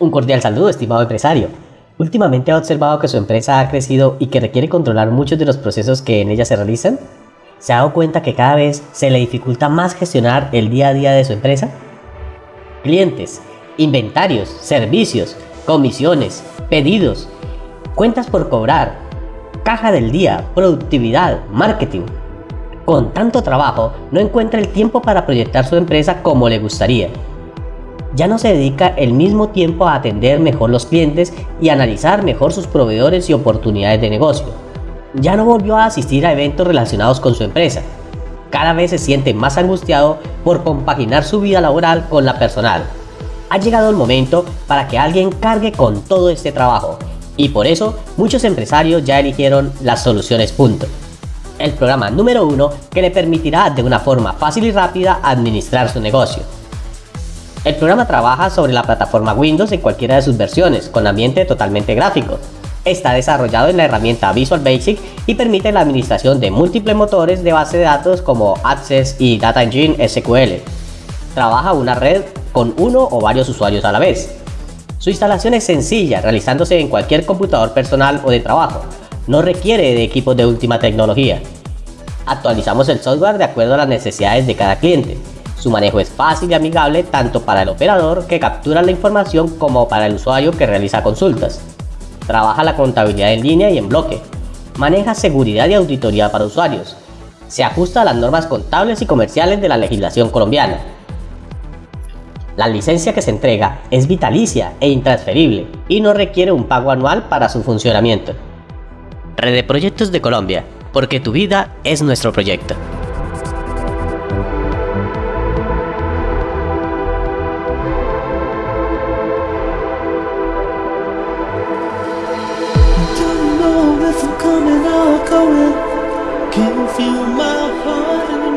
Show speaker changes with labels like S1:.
S1: Un cordial saludo, estimado empresario. Últimamente ha observado que su empresa ha crecido y que requiere controlar muchos de los procesos que en ella se realizan. ¿Se ha dado cuenta que cada vez se le dificulta más gestionar el día a día de su empresa? Clientes, inventarios, servicios, comisiones, pedidos, cuentas por cobrar, caja del día, productividad, marketing. Con tanto trabajo, no encuentra el tiempo para proyectar su empresa como le gustaría ya no se dedica el mismo tiempo a atender mejor los clientes y analizar mejor sus proveedores y oportunidades de negocio. Ya no volvió a asistir a eventos relacionados con su empresa. Cada vez se siente más angustiado por compaginar su vida laboral con la personal. Ha llegado el momento para que alguien cargue con todo este trabajo y por eso muchos empresarios ya eligieron las soluciones punto. El programa número uno que le permitirá de una forma fácil y rápida administrar su negocio. El programa trabaja sobre la plataforma Windows en cualquiera de sus versiones, con ambiente totalmente gráfico. Está desarrollado en la herramienta Visual Basic y permite la administración de múltiples motores de base de datos como Access y Data Engine SQL. Trabaja una red con uno o varios usuarios a la vez. Su instalación es sencilla, realizándose en cualquier computador personal o de trabajo. No requiere de equipos de última tecnología. Actualizamos el software de acuerdo a las necesidades de cada cliente su manejo es fácil y amigable tanto para el operador que captura la información como para el usuario que realiza consultas. Trabaja la contabilidad en línea y en bloque. Maneja seguridad y auditoría para usuarios. Se ajusta a las normas contables y comerciales de la legislación colombiana. La licencia que se entrega es vitalicia e intransferible y no requiere un pago anual para su funcionamiento. Red de Proyectos de Colombia, porque tu vida es nuestro proyecto.
S2: will